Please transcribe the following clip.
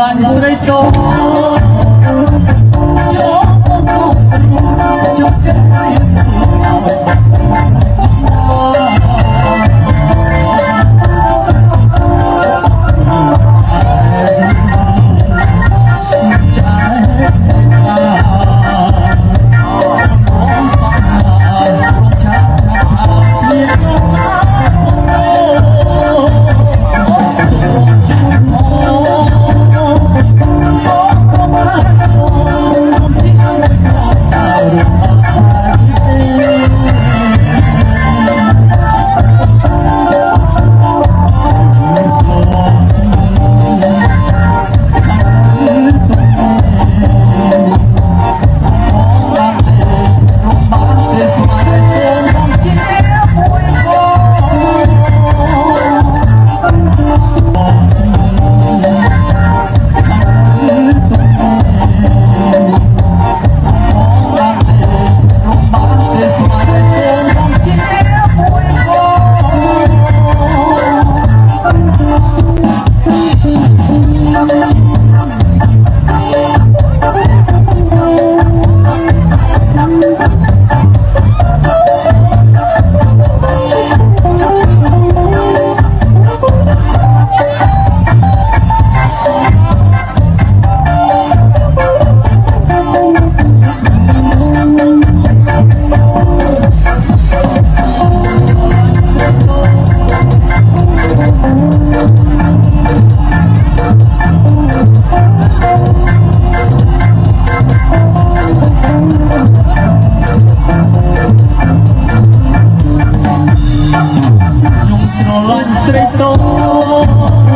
汗水都。Oh.